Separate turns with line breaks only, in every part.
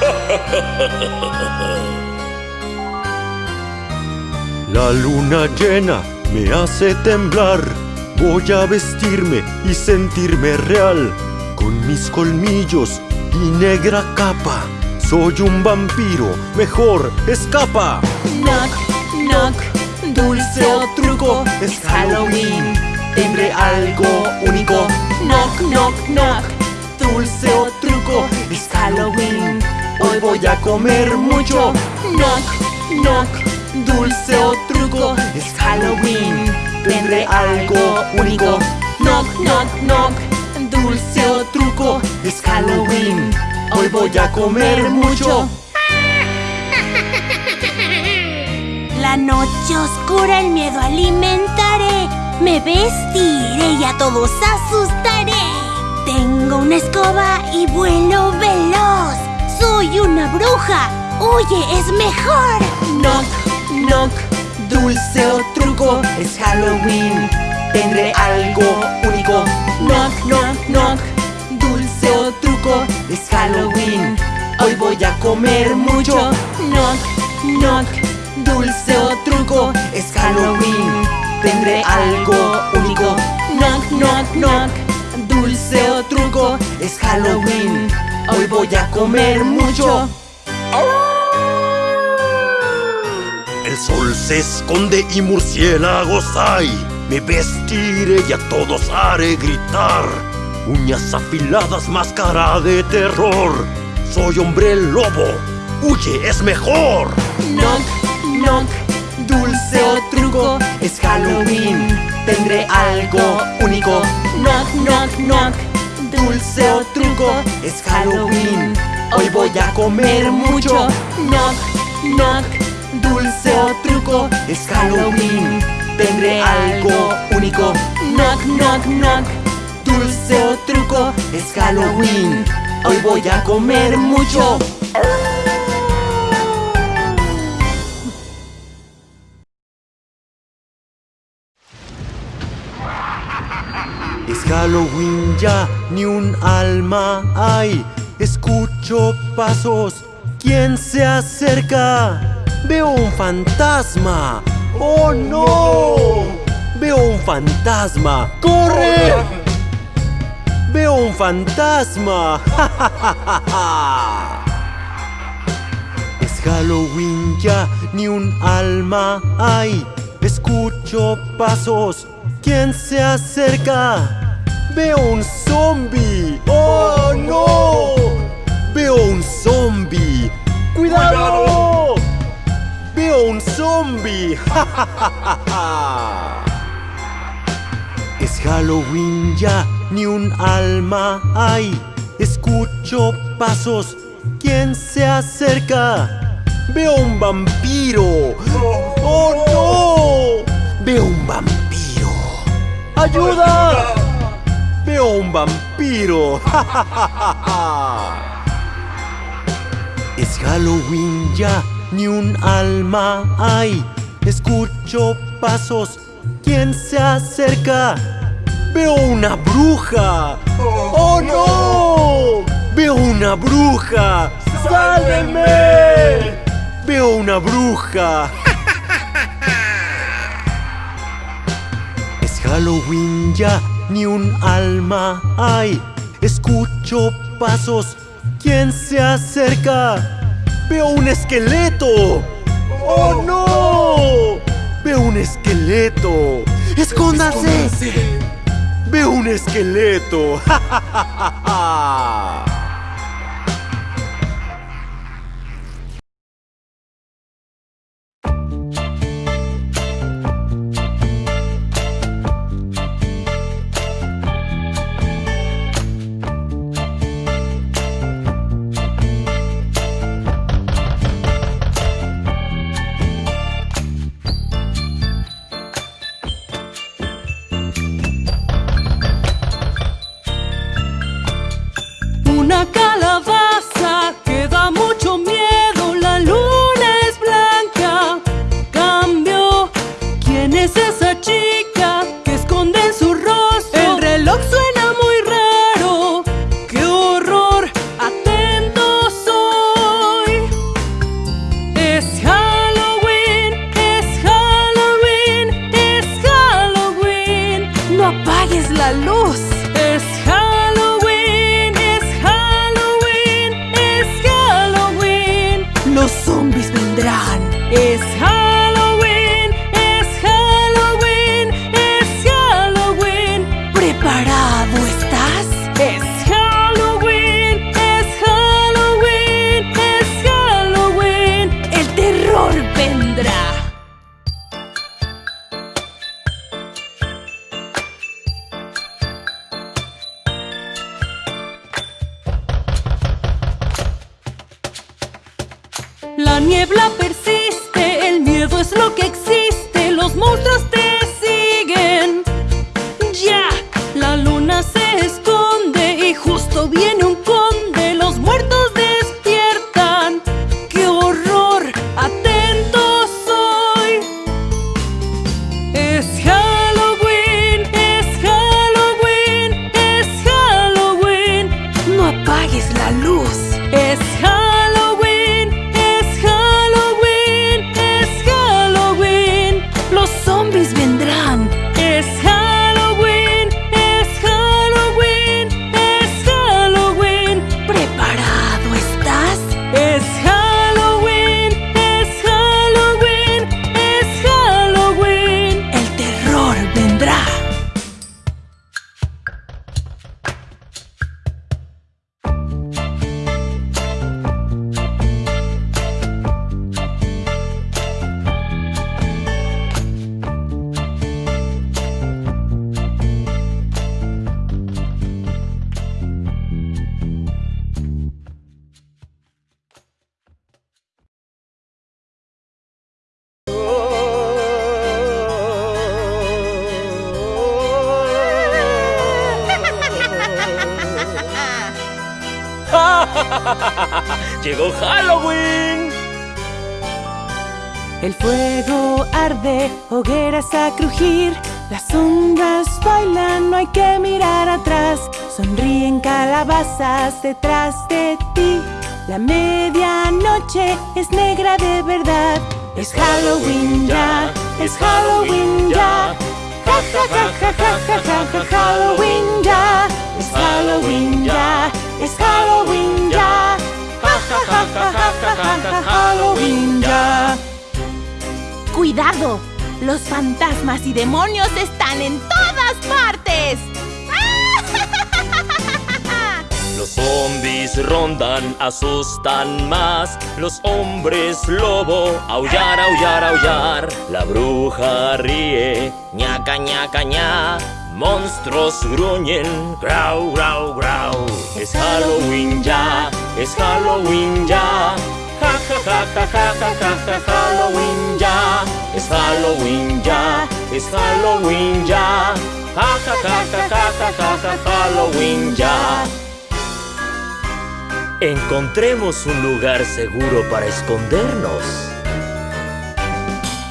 La luna llena me hace temblar. Voy a vestirme y sentirme real. Con mis colmillos y negra capa. Soy un vampiro, mejor escapa.
Knock, knock, dulce o truco, es Halloween. Tendré algo único. Knock, knock, knock, dulce o truco, es Halloween. Hoy voy a comer mucho. Knock, knock, dulce o truco, es Halloween. Tendré algo único. Knock, knock, knock, dulce o truco, es Halloween. Hoy voy a comer mucho.
La noche oscura el miedo alimentaré. Me vestiré y a todos asustaré. Tengo una escoba y vuelo veloz. Soy una bruja. Huye, es mejor.
Knock, knock, dulce o truco, es Halloween. Tendré algo único. Knock, knock, knock, dulce o truco, es Halloween. Hoy voy a comer mucho. Knock, knock, dulce o truco, es Halloween. Tendré algo único. Knock, knock, knock, dulce o truco, es Halloween. Hoy voy a comer mucho.
El sol se esconde y murciélagos hay. Me vestiré y a todos haré gritar. Uñas afiladas, máscara de terror. Soy hombre lobo. Huye, es mejor.
Knock, knock, dulce o truco, es Halloween. Tendré algo único. Knock, knock, knock, dulce o truco, es Halloween. Hoy voy a comer mucho. Knock, knock, dulce o truco, es Halloween. Tendré algo único. Knock, knock, knock, dulce o truco, es Halloween. Hoy voy a comer mucho.
Halloween ya, ni un alma hay. Escucho pasos, ¿quién se acerca? Veo un fantasma. ¡Oh no! Veo un fantasma. ¡Corre! Veo un fantasma. Es Halloween ya, ni un alma hay. Escucho pasos, ¿quién se acerca? Veo un zombie. ¡Oh no! Veo un zombie. ¡Cuidado! Veo un zombie. Es Halloween ya, ni un alma hay. Escucho pasos, ¿quién se acerca? Veo un vampiro. ¡Oh no! Veo un vampiro. ¡Ayuda! Veo un vampiro. Es Halloween ya, ni un alma hay. Escucho pasos, ¿quién se acerca? Veo una bruja. ¡Oh no! Veo una bruja. ¡Sálvenme! Veo una bruja. Es Halloween ya, ni un alma hay. Escucho pasos, ¿quién se acerca? Veo un esqueleto. ¡Oh no! Veo un esqueleto. ¡Escóndase! Veo un esqueleto.
Una La
niebla persiste, el miedo es lo que existe, los monstruos Halloween
ya.
¡Cuidado! Los fantasmas y demonios están en todas partes.
Los zombies rondan, asustan más. Los hombres lobo, aullar, aullar, aullar. La bruja ríe, ñaca, ñaca, ña. Monstruos gruñen, grau, grau, grau. Es Halloween ya, es Halloween ya. Ja, ja, ja, ja, ja, ja, Halloween ya. Es Halloween ya, es Halloween ya. Ja, ja, ja, ja, ja, ja, ja, ja, Halloween ya. Encontremos un lugar seguro para escondernos.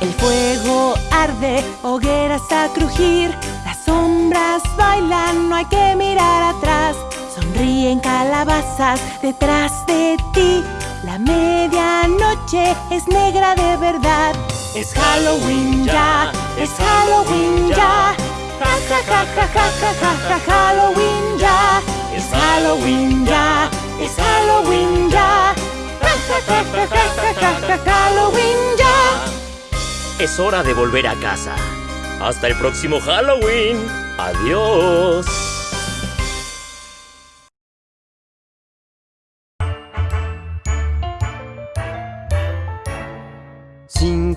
El fuego arde, hogueras a crujir. Las sombras bailan, no hay que mirar atrás. Sonríen calabazas detrás de ti. La medianoche es negra de verdad. Es Halloween ya, es Halloween ya. Ja ja ja ja ja ja ja Halloween ya. Es Halloween ya, es Halloween ya. Ja ja ja ja ja ja ja Halloween ya.
Es hora de volver a casa. Hasta el próximo Halloween. Adiós.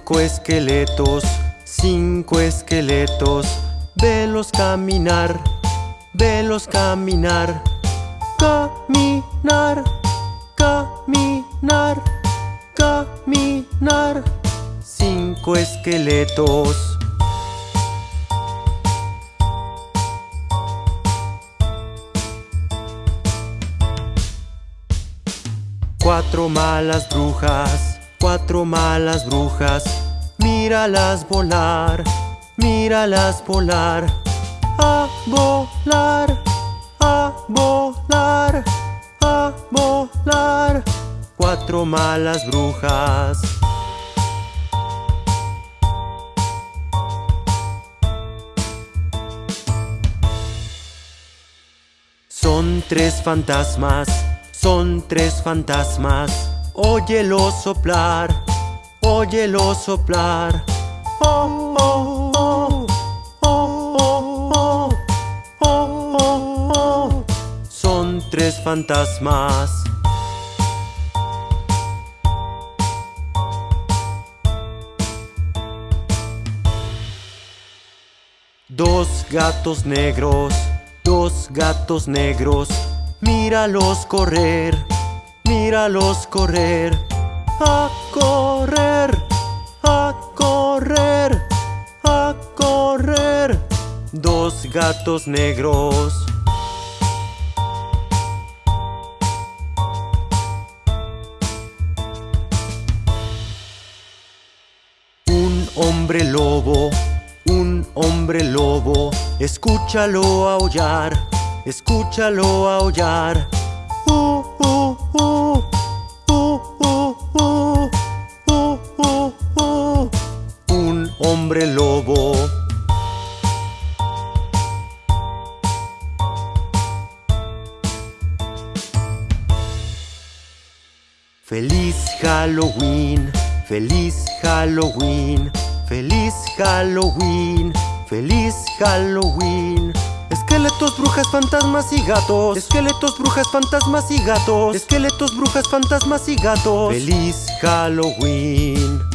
Cinco esqueletos, cinco esqueletos, velos caminar, velos caminar, caminar, caminar, caminar. Cinco esqueletos. Cuatro malas brujas, cuatro malas brujas, míralas volar, míralas volar, a volar, a volar, a volar. Cuatro malas brujas. Son tres fantasmas, son tres fantasmas. Óyelo soplar, óyelo soplar. Oh, oh, oh, oh, oh, oh, oh, Son tres fantasmas. Dos gatos negros, dos gatos negros, míralos correr míralos correr. Ah, correr, a correr, a correr. Dos gatos negros. Un hombre lobo, un hombre lobo, escúchalo aullar, escúchalo aullar. Uh, uh, uh, uh, uh, uh, uh, uh, uh. Un hombre lobo. Feliz Halloween, feliz Halloween, feliz Halloween, feliz Halloween. Esqueletos, brujas, fantasmas y gatos. Esqueletos, brujas, fantasmas y gatos. Esqueletos, brujas, fantasmas y gatos. Feliz Halloween.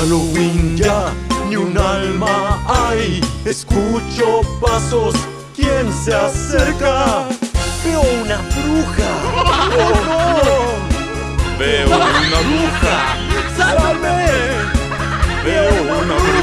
Halloween ya, ni un alma hay. Escucho pasos, ¿quién se acerca? Veo una bruja. ¡Oh no! Veo una bruja. ¡Sálvame! Veo una bruja.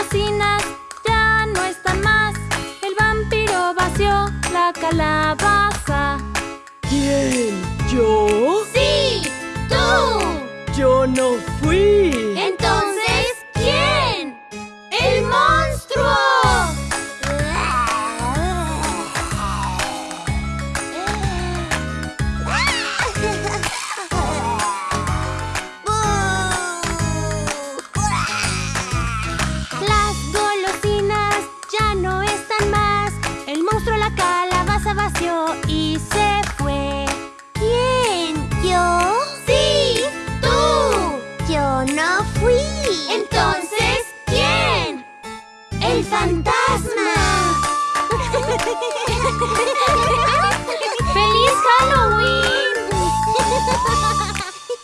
Golosinas ya no están más. El vampiro vació la calabaza.
¿Quién? ¿Yo? Halloween!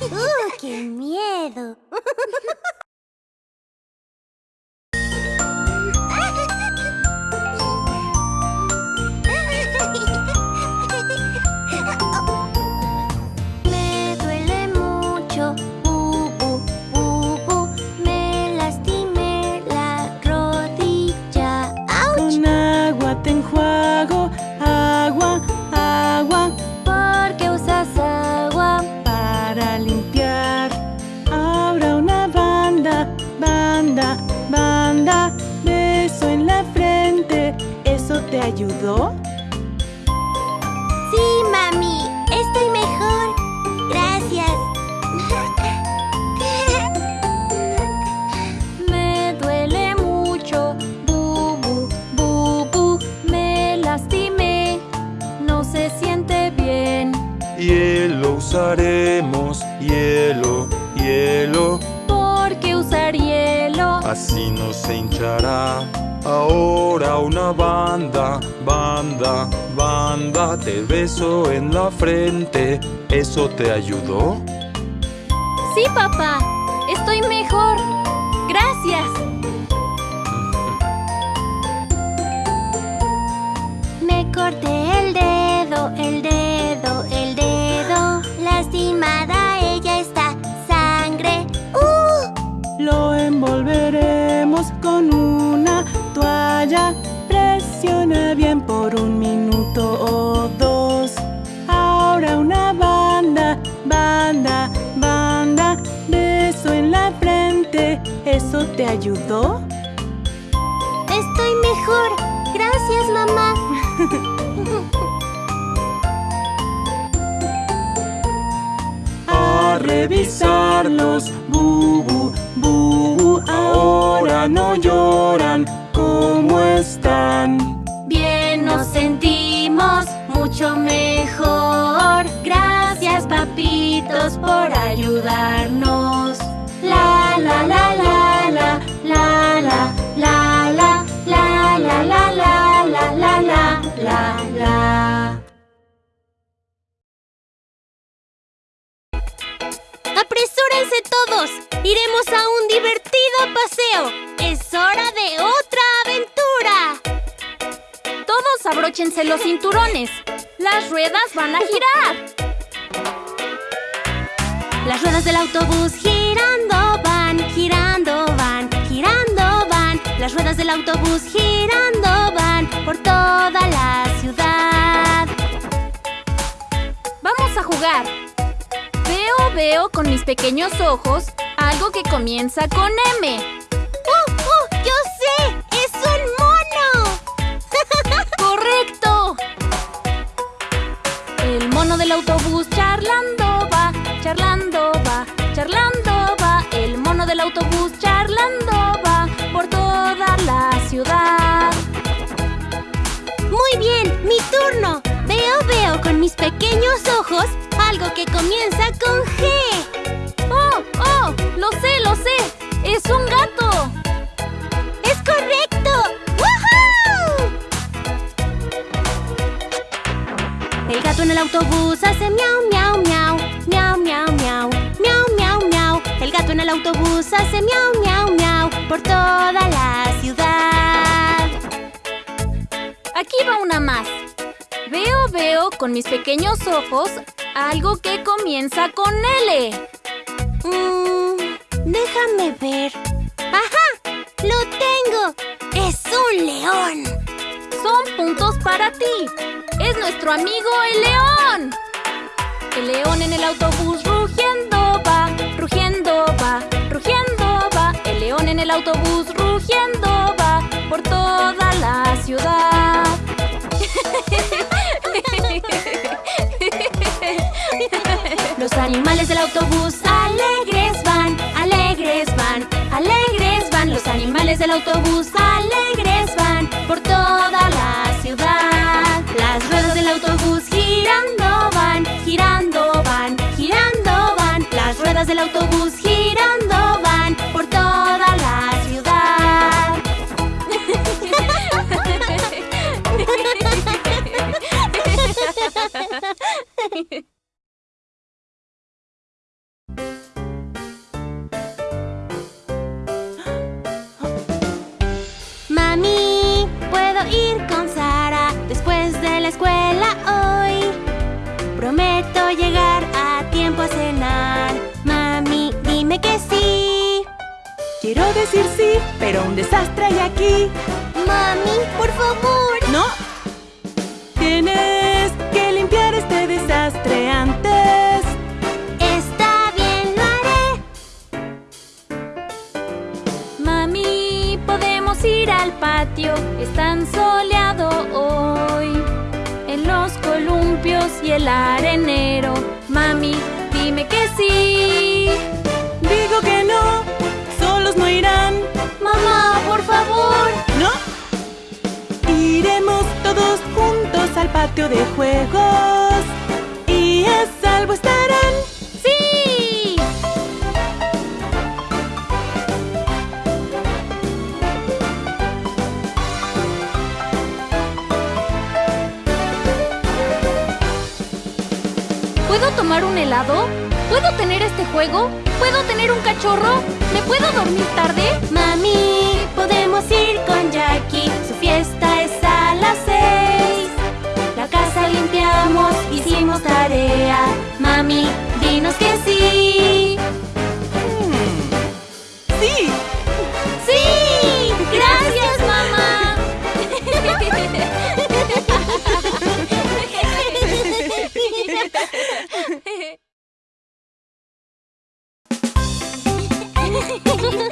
¡Uh, qué miedo!
ayudó?
Sí, mami, estoy mejor. Gracias. Me duele mucho, bubu, bubu. Me lastimé, no se siente bien.
Hielo usaremos, hielo, hielo,
¿Por qué usar hielo?
así no se hinchará. Ahora una banda, banda, banda, te beso en la frente. ¿Eso te ayudó?
Sí, papá, estoy mejor. Gracias. Me corté el dedo,
Presiona bien por un minuto o dos. Ahora una banda, banda, banda. Beso en la frente. ¿Eso te ayudó?
Estoy mejor. Gracias, mamá.
A revisarlos, bubu, bubu, ahora no lloran. ¿Cómo están?
Bien nos sentimos mucho mejor. Gracias, papitos, por ayudarnos. La la la la la la la la la la la la la la la la la la. ¡Apresúrense todos! ¡Iremos a un divertido paseo! ¡Es hora de otra
Todos abróchense los cinturones. Las ruedas van a girar.
Las ruedas del autobús girando van, girando van, girando van. Las ruedas del autobús girando van por toda la ciudad.
Vamos a jugar. Veo, veo con mis pequeños ojos algo que comienza con M. del autobús charlando va, charlando va, charlando va. El mono del autobús charlando va por toda la ciudad.
Muy bien, mi turno. Veo, veo con mis pequeños ojos algo que comienza con G.
¡Oh, oh! ¡Lo sé, lo sé! ¡Es un gato!
El gato en el autobús hace miau, miau, miau, miau, miau, miau, miau, miau, miau. El gato en el autobús hace miau, miau, miau por toda la ciudad.
Aquí va una más. Veo, veo con mis pequeños ojos algo que comienza con L.
Mm, déjame ver. ¡Ajá! ¡Lo tengo! ¡Es un león!
Son puntos para ti. Es nuestro amigo el león. El león en el autobús rugiendo va, rugiendo va, rugiendo va. El león en el autobús rugiendo va por toda la ciudad.
Los animales del autobús alegres van, alegres van, alegres van. Los animales del autobús alegres van por toda Ha ha ha!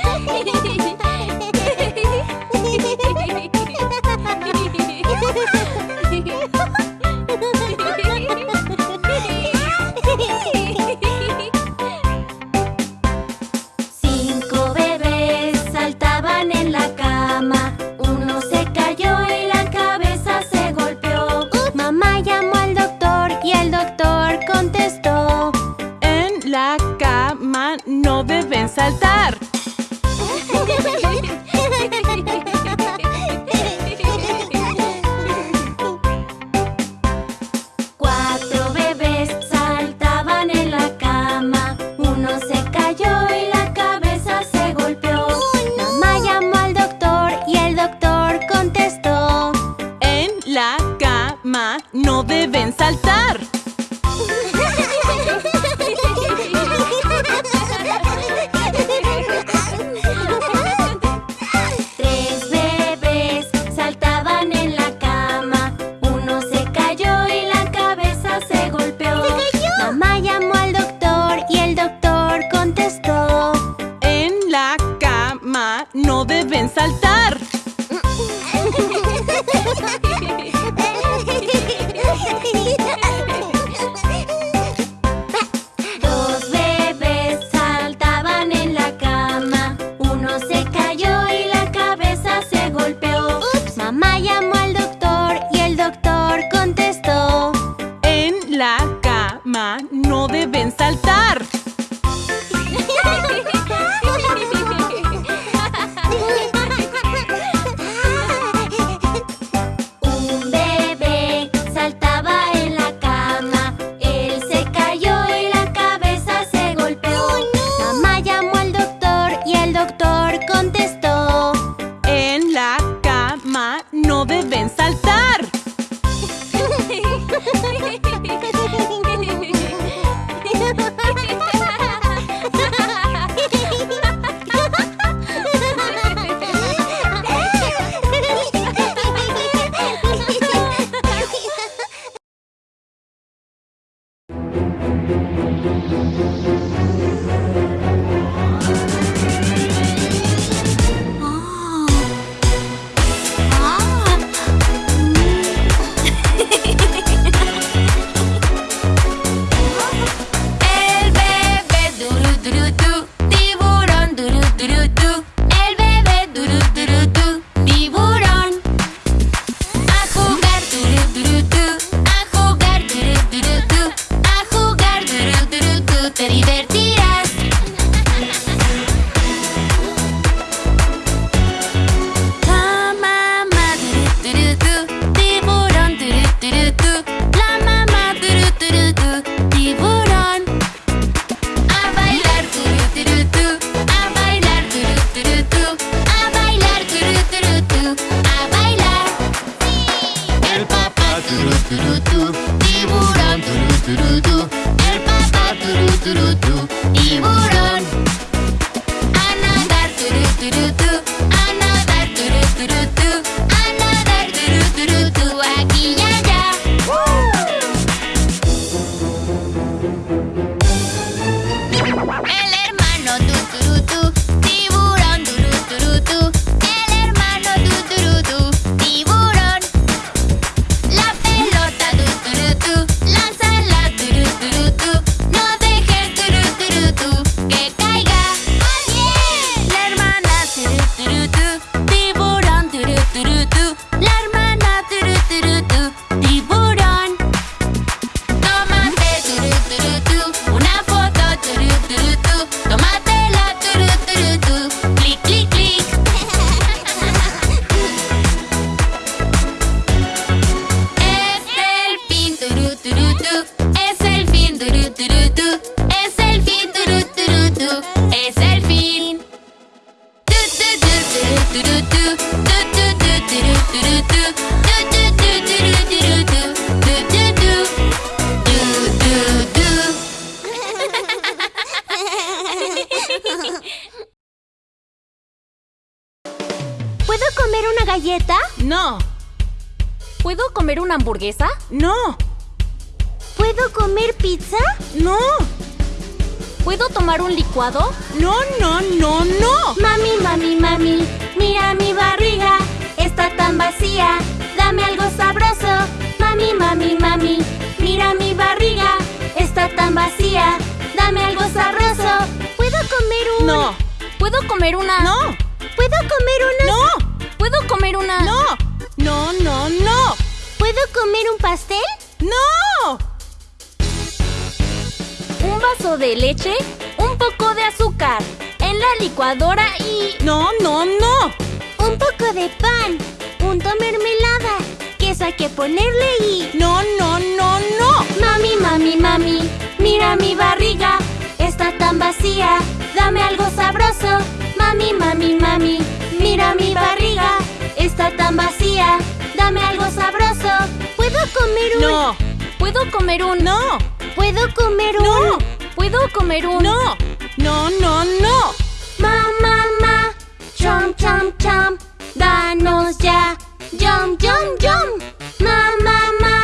Tan vacía. Dame algo sabroso. ¿Puedo comer un...?
No. ¿Puedo comer un? No.
¿Puedo comer un...?
No. ¿Puedo comer un? No. No, no, no.
Ma, ma, ma, chom, chom, chom, danos ya, yum, yum, yum. Ma, ma, ma,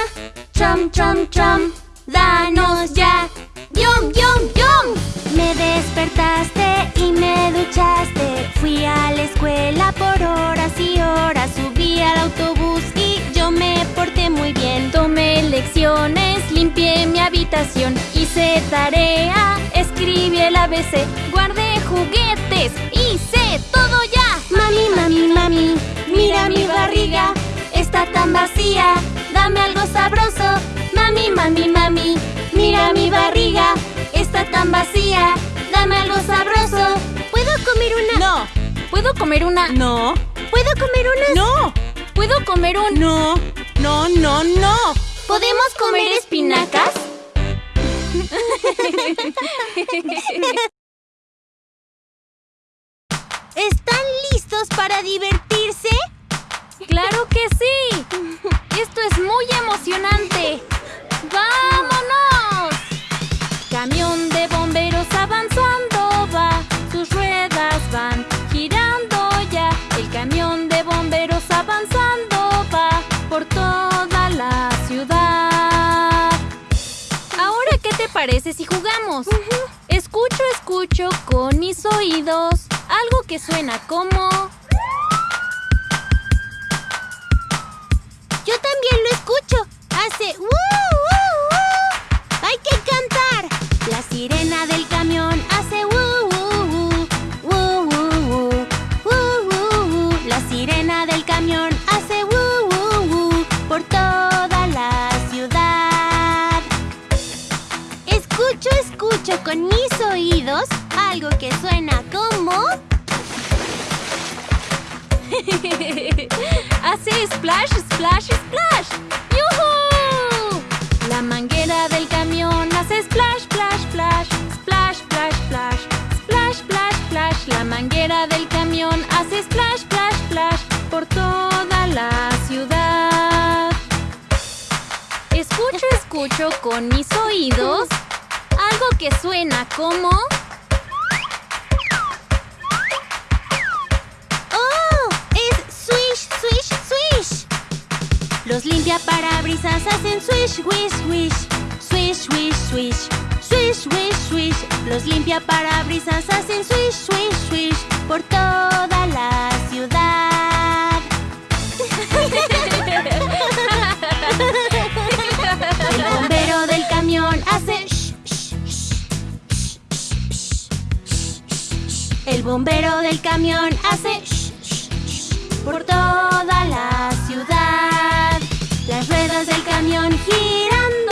chom, chom, chom, danos ya, yum, yum, yum. Me despertaste y me duchaste, fui a la escuela por horas y horas, subí al autobús y yo me porté muy bien.
Tomé lecciones, limpié mi habitación, hice tarea, escribí el ABC, guardé juguetes, hice todo ya.
Mami, mami, mami, mira mi barriga, está tan vacía. Dame algo sabroso. Mami, mami, mami, mira mi barriga, está tan vacía. Dame algo sabroso. ¿Puedo comer una?
No. ¿Puedo comer una? No.
¿Puedo comer una?
No. ¿Puedo comer un? No. No, no, no.
¿Podemos comer espinacas? ¿Están listos para divertirse?
¡Claro que sí! ¡Esto es muy emocionante! ¡Vámonos! Camión de bomberos avanzando va, sus ruedas van girando ya. El camión de bomberos avanzando va por toda la ciudad. Ahora, ¿qué te parece si jugamos? Escucho, escucho con mis oídos algo que suena como...
también lo escucho. Hace ¡uh, uh, uh! Hay que cantar. La sirena del camión hace ¡uh, uh, uh! ¡Uh, uh, uh! ¡Uh, uh, uh! La sirena del camión hace ¡uh, uh, uh! por toda la ciudad. Escucho, escucho con mis oídos algo que suena como...
Hace splash, splash, splash. ¡Yuhu! La manguera del camión hace splash, splash, splash, splash, splash, splash, splash, splash, splash. La manguera del camión hace splash, splash, splash por toda la ciudad. Escucho, escucho con mis oídos algo que suena como...
Los limpiaparabrisas hacen swish, swish, swish. Swish, swish, swish. Swish, swish, swish. Los limpiaparabrisas hacen swish, swish, swish. Por toda la ciudad. El bombero del camión hace shh, shh, shh. El bombero del camión hace por toda la
가면 희란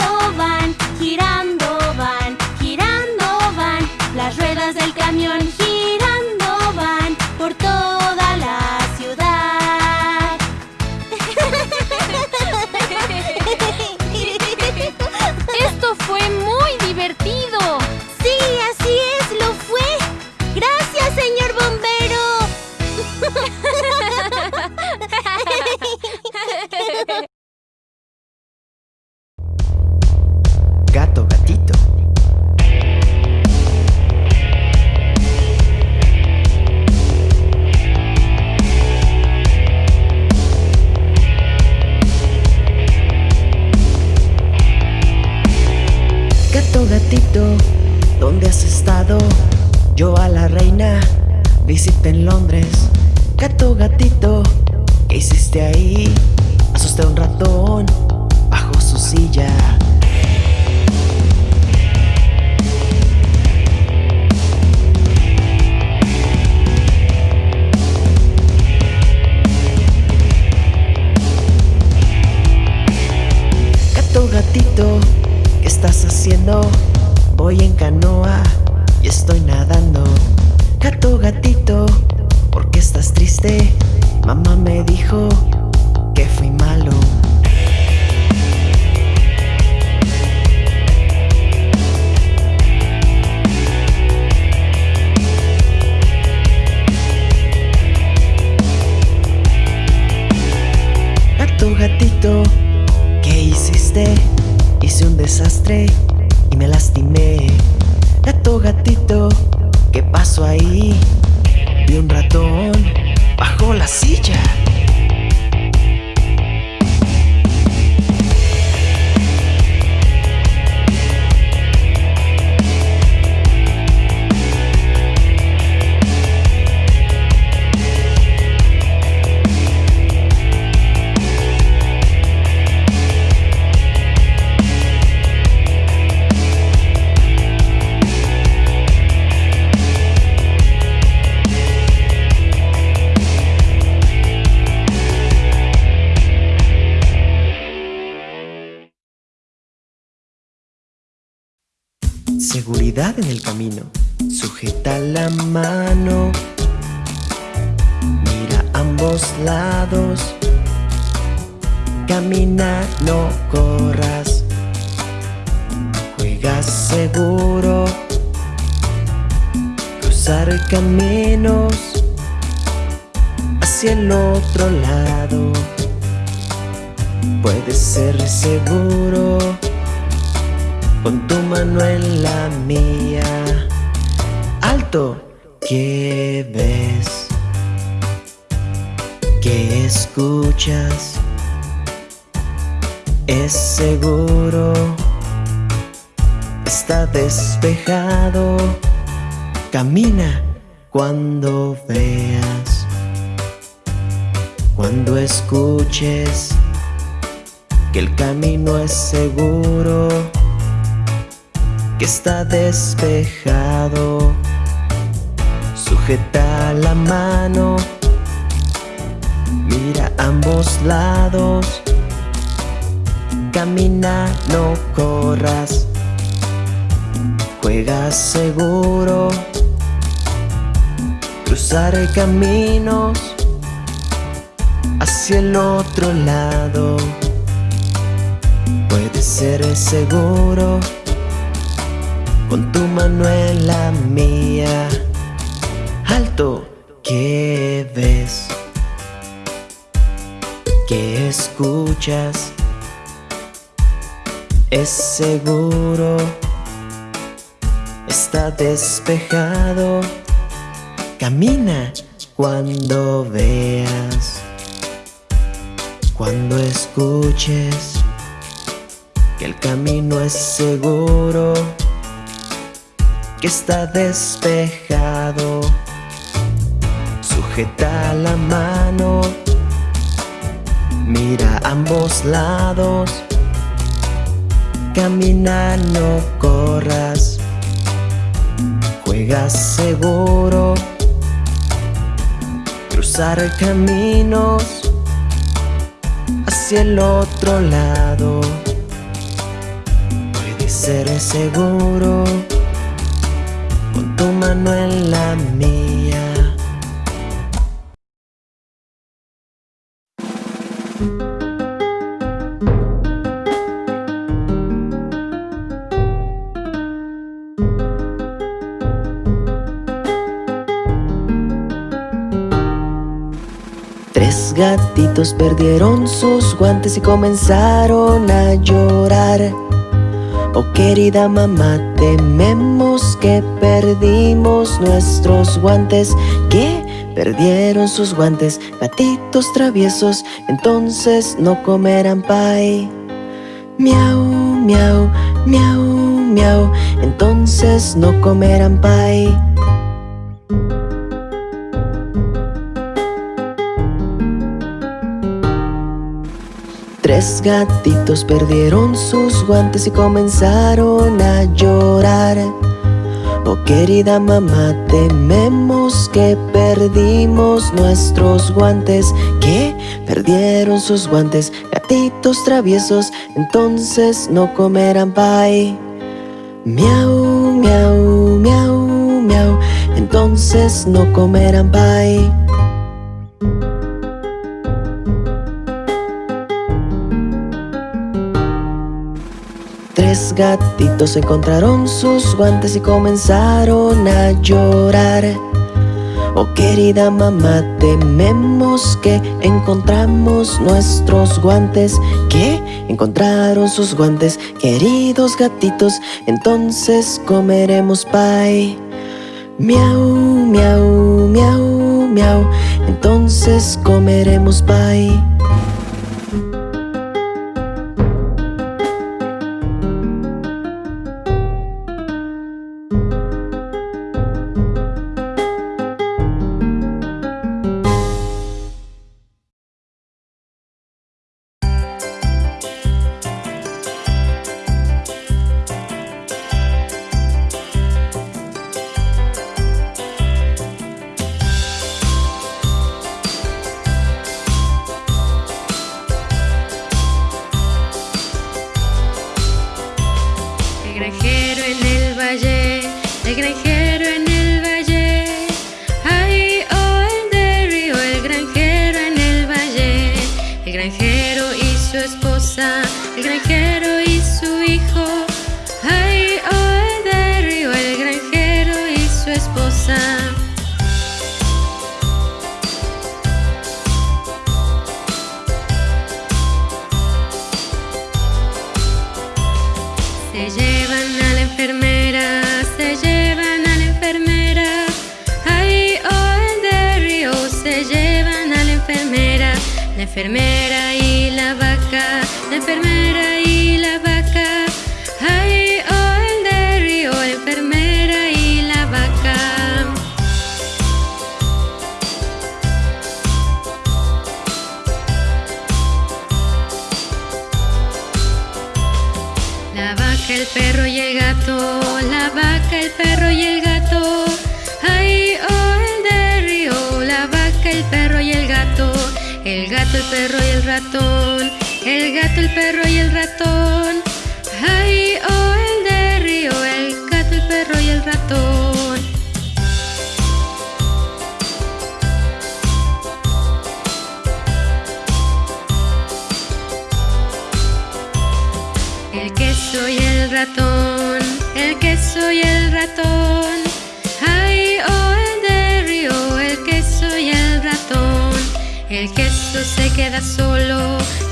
Seguridad en el camino. Sujeta la mano. Mira ambos lados. Camina, no corras. Juega seguro. Cruzar caminos hacia el otro lado. Puede ser seguro con tu mano en la mía. Alto, ¿qué ves? ¿Qué escuchas? Es seguro, está despejado. Camina cuando veas, cuando escuches que el camino es seguro que está despejado. Sujeta la mano, mira ambos lados. Camina, no corras. Juega seguro. Cruzar caminos hacia el otro lado. Puede ser seguro con tu mano en la mía. Alto, ¿qué ves? ¿Qué escuchas? Es seguro, está despejado. Camina cuando veas, cuando escuches que el camino es seguro que está despejado. Sujeta la mano, mira ambos lados. Camina, no corras. Juega seguro. Cruzar caminos hacia el otro lado. Puede ser seguro tu mano en la mía. Tres gatitos perdieron sus guantes y comenzaron a llorar. Oh querida mamá, tememos que perdimos nuestros guantes Que perdieron sus guantes, gatitos traviesos Entonces no comerán pay Miau, miau, miau, miau, entonces no comerán pay. Tres gatitos perdieron sus guantes y comenzaron a llorar. Oh querida mamá, tememos que perdimos nuestros guantes Que perdieron sus guantes, gatitos traviesos Entonces no comerán pay. Miau, miau, miau, miau Entonces no comerán pay Gatitos encontraron sus guantes y comenzaron a llorar Oh querida mamá, tememos que encontramos nuestros guantes ¿Qué? Encontraron sus guantes, queridos gatitos Entonces comeremos pie Miau, miau, miau, miau Entonces comeremos pie
love ilava gato, el perro y el
ratón. Ay, oh, el de río, el gato, el perro y el ratón. El queso y el ratón, el queso y el ratón. Ay, oh, el de río, el queso y el ratón. El queso se queda solo.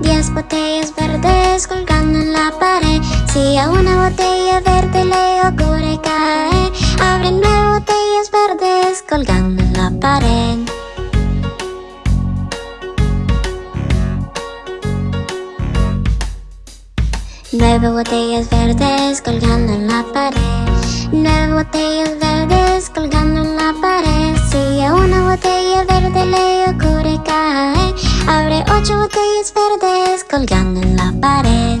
Diez botellas verdes colgando en la pared. Si a una botella verde le ocurre caer Abre nueve botellas verdes colgando en la pared. Nueve botellas verdes colgando en la pared. Nueve botellas verdes colgando en la pared. Si a una botella verde le ocurre caer ocho botellas verdes colgando en la pared.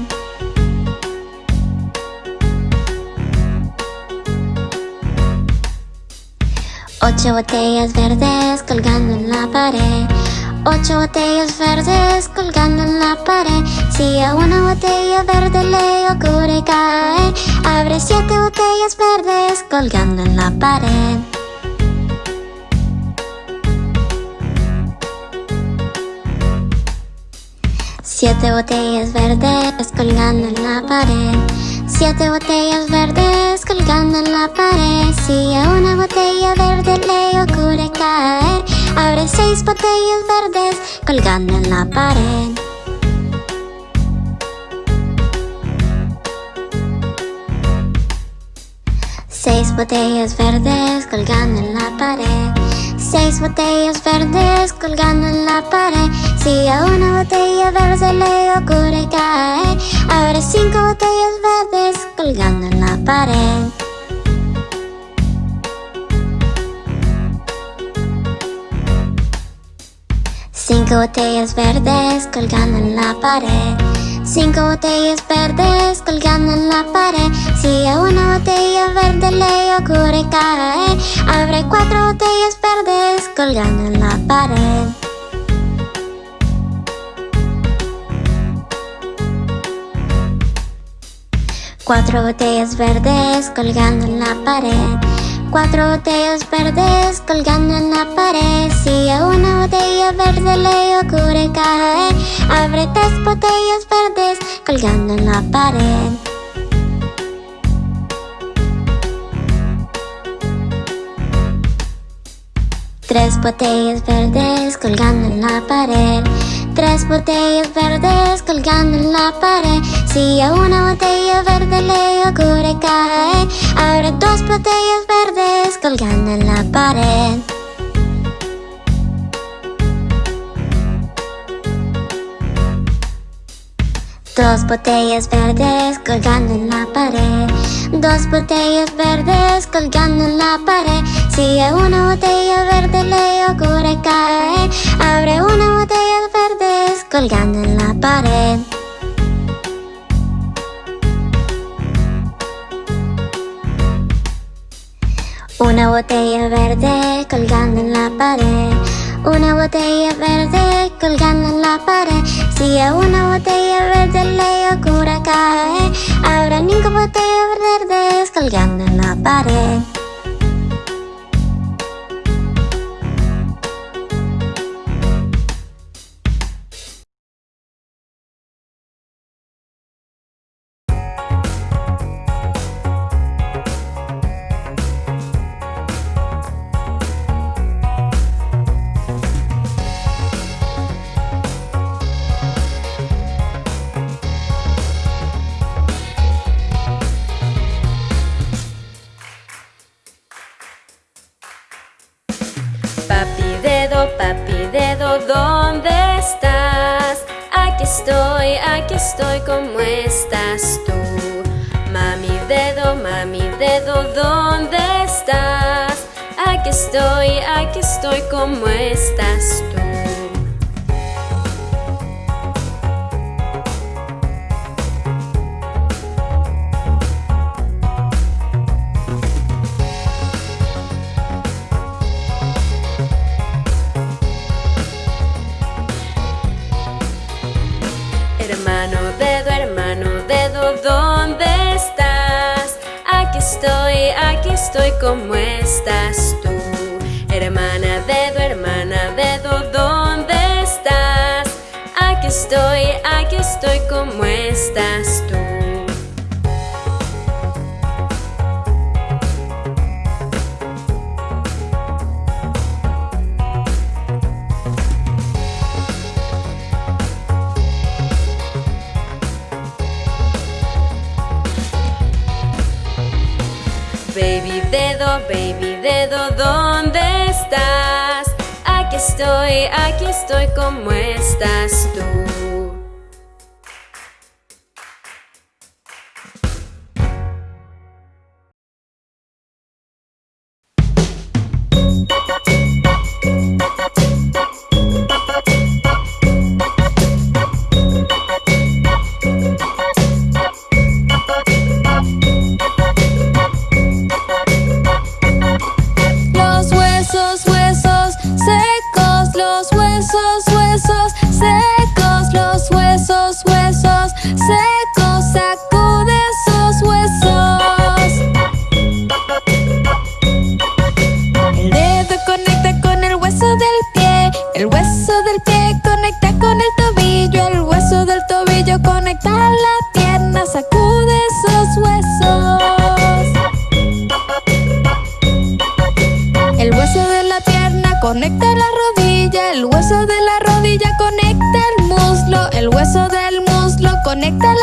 Ocho botellas verdes colgando en la pared. Ocho botellas verdes colgando en la pared. Si a una botella verde le ocurre caer Abre siete botellas verdes colgando en la pared Siete botellas verdes colgando en la pared. Siete botellas verdes colgando en la pared. Si a una botella verde le ocurre caer Abre seis botellas verdes colgando en la pared. Seis botellas verdes colgando en la pared Seis botellas verdes colgando en la pared. Si a una botella verde le ocurre caer Abre cinco botellas verdes colgando en la pared. Cinco botellas verdes colgando en la pared Cinco botellas verdes colgando en la pared. Si a una botella verde le ocurre caer Abre cuatro botellas verdes colgando en la pared. Cuatro botellas verdes colgando en la pared Cuatro botellas verdes colgando en la pared. Si a una botella verde le ocurre caer Abre tres botellas verdes colgando en la pared. Tres botellas verdes colgando en la pared. Tres botellas verdes colgando en la pared Si a una botella verde le ocurre caer Abre dos botellas verdes colgando en la pared. Dos botellas verdes colgando en la pared. Dos botellas verdes colgando en la pared. Si a una botella verde le ocurre caer Abre una botella verdes colgando en la pared Una botella verde colgando en la pared. Una botella verde colgando en la pared. Si a una botella verde le ocurre caer Habrá cinco botellas verdes colgando en la pared
estoy, ¿cómo estás tú? Mami dedo, mami dedo, ¿dónde estás? Aquí estoy, aquí estoy, ¿cómo estás tú? Estoy, ¿cómo estás tú? Hermana dedo, hermana dedo, ¿dónde estás? Aquí estoy, aquí estoy, ¿cómo estás tú? Dedo, baby dedo, ¿dónde estás? Aquí estoy, aquí estoy, ¿cómo estás tú?
Conecta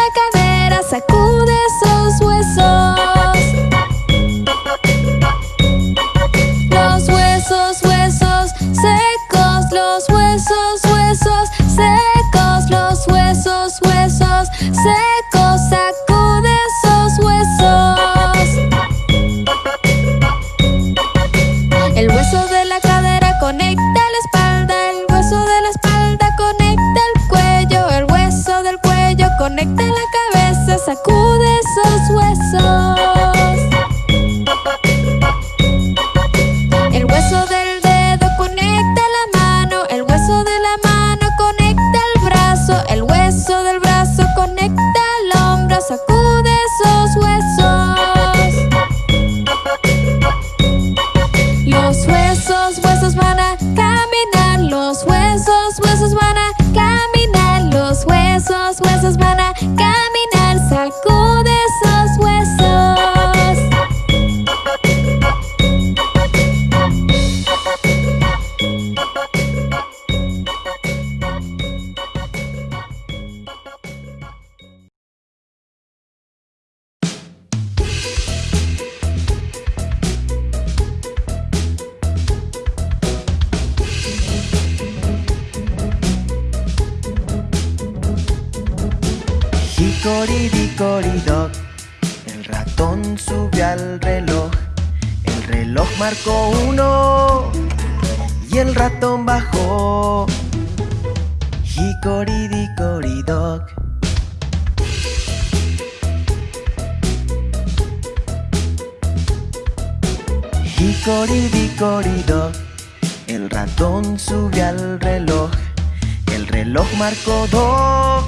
reloj marcó dos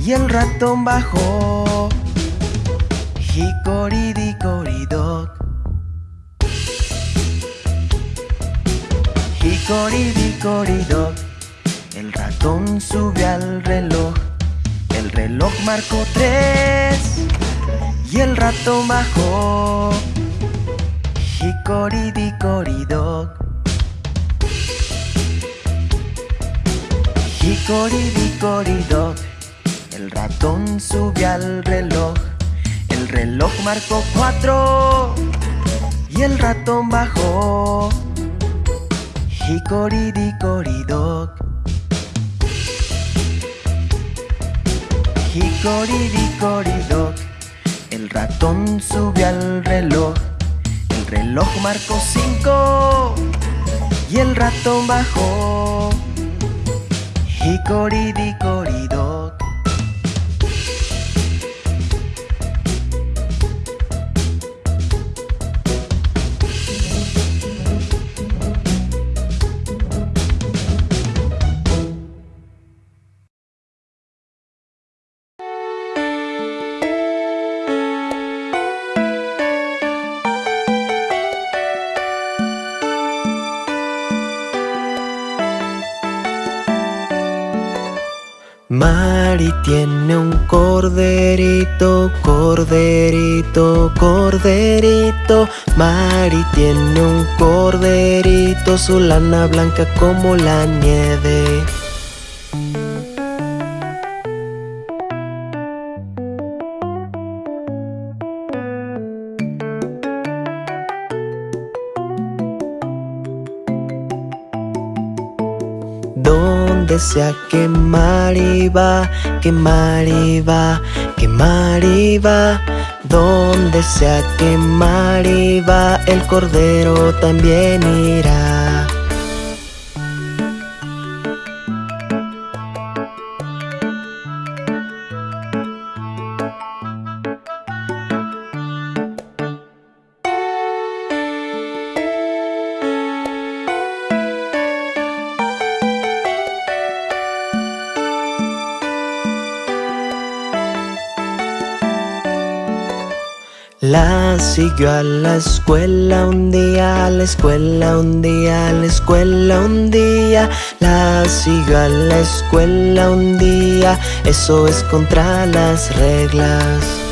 y el ratón bajó. Hickory-dickory-dock. Hickory-dickory-dock. El ratón subió al reloj. El reloj marcó tres y el ratón bajó. Hickory-dickory-dock. Hickory-dickory-dock. El ratón subió al reloj. El reloj marcó cuatro y el ratón bajó. Hickory-dickory-dock. Hickory-dickory-dock. El ratón subió al reloj. El reloj marcó cinco y el ratón bajó. ひこりびこりど tiene un corderito, corderito, corderito. Mari tiene un corderito, su lana blanca como la nieve. Donde sea que Mari va, que Mari va, que Mari va. Donde sea que Mari va, el cordero también irá. Siguió a la escuela un día, a la escuela un día, a la escuela un día. La siguió a la escuela un día, eso es contra las reglas.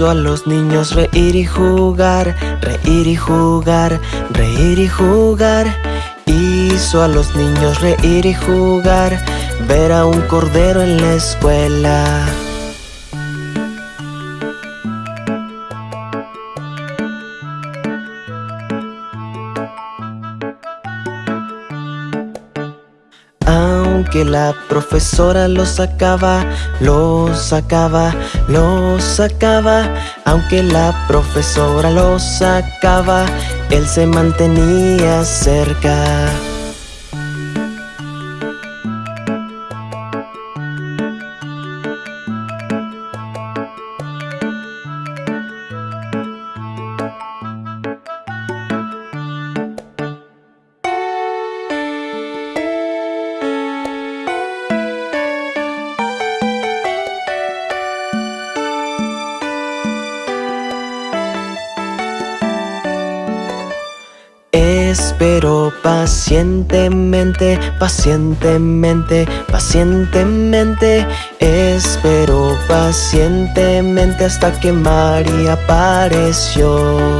Hizo a los niños reír y jugar, reír y jugar, reír y jugar. Hizo a los niños reír y jugar, ver a un cordero en la escuela. La profesora lo sacaba, lo sacaba, lo sacaba. Aunque la profesora lo sacaba, él se mantenía cerca. Pacientemente, pacientemente, pacientemente. Espero pacientemente hasta que María apareció.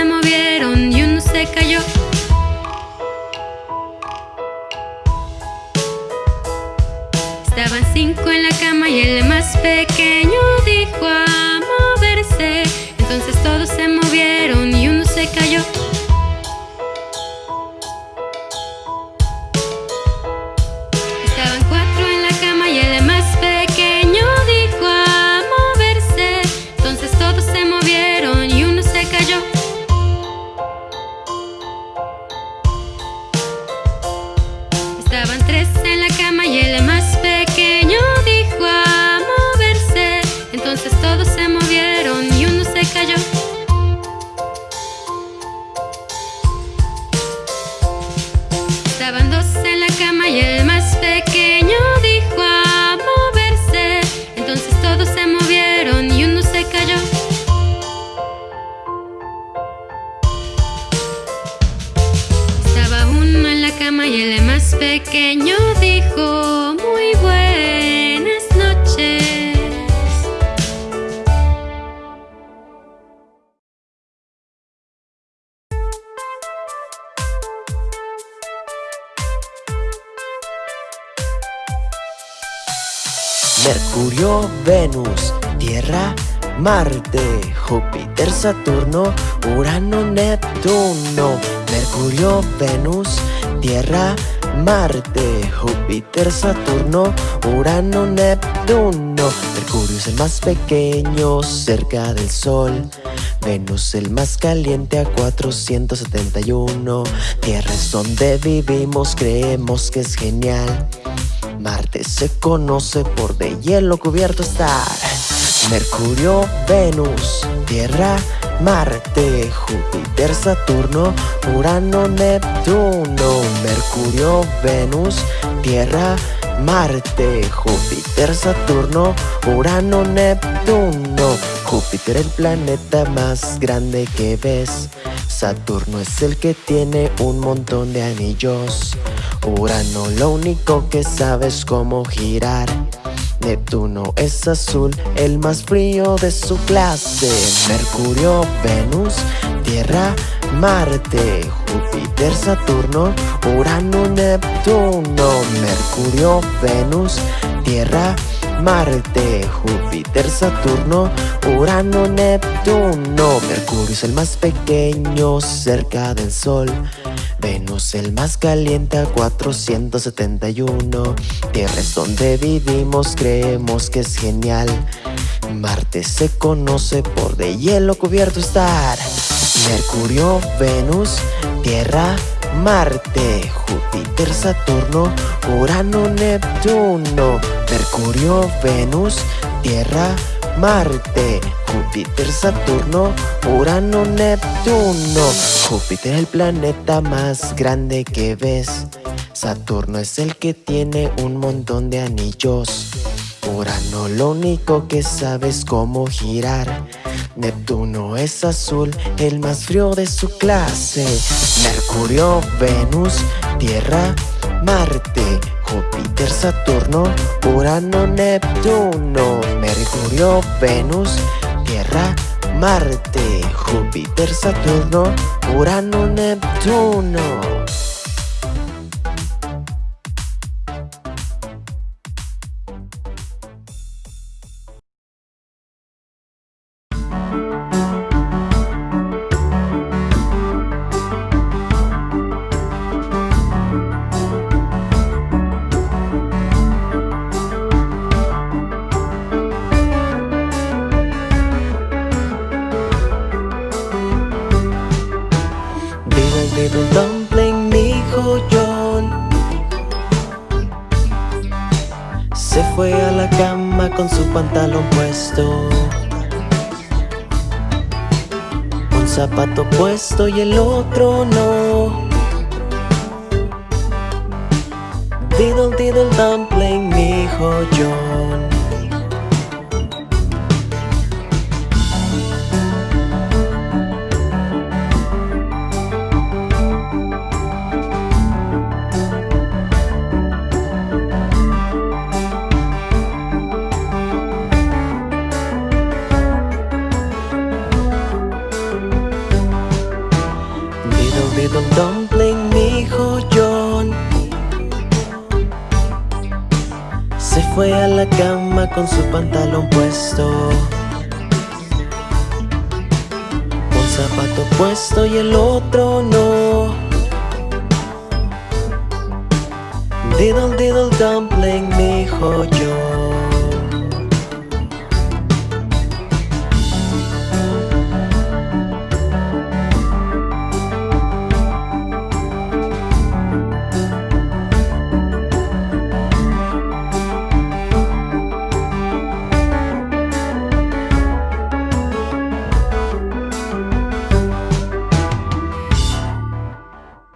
Se movieron y uno se cayó. Estaban cinco en la cama y el más pequeño dijo a moverse. Entonces todos se movieron y uno se cayó.
Saturno, Urano, Neptuno. Mercurio, Venus, Tierra, Marte, Júpiter, Saturno, Urano, Neptuno. Mercurio es el más pequeño cerca del Sol. Venus el más caliente a 471. Tierra es donde vivimos, creemos que es genial. Marte se conoce por de hielo cubierto estar. Mercurio, Venus, Tierra, Marte, Júpiter, Saturno, Urano, Neptuno. Mercurio, Venus, Tierra, Marte, Júpiter, Saturno, Urano, Neptuno. Júpiter el planeta más grande que ves. Saturno es el que tiene un montón de anillos. Urano lo único que sabe es cómo girar. Neptuno es azul, el más frío de su clase. Mercurio, Venus, Tierra, Marte, Júpiter, Saturno, Urano, Neptuno. Mercurio, Venus, Tierra, Marte, Júpiter, Saturno, Urano, Neptuno. Mercurio es el más pequeño cerca del Sol. Venus el más caliente a 471 Tierra es donde vivimos, creemos que es genial. Marte se conoce por de hielo cubierto estar. Mercurio, Venus, Tierra, Marte. Júpiter, Saturno, Urano, Neptuno. Mercurio, Venus, Tierra, Marte Júpiter, Saturno, Urano, Neptuno. Júpiter es el planeta más grande que ves. Saturno es el que tiene un montón de anillos. Urano lo único que sabe es cómo girar. Neptuno es azul, el más frío de su clase. Mercurio, Venus, Tierra, Marte Júpiter, Saturno, Urano, Neptuno Mercurio, Venus, Tierra, Marte Júpiter, Saturno, Urano, Neptuno y el otro no. Diddle diddle dumpling, mi hijo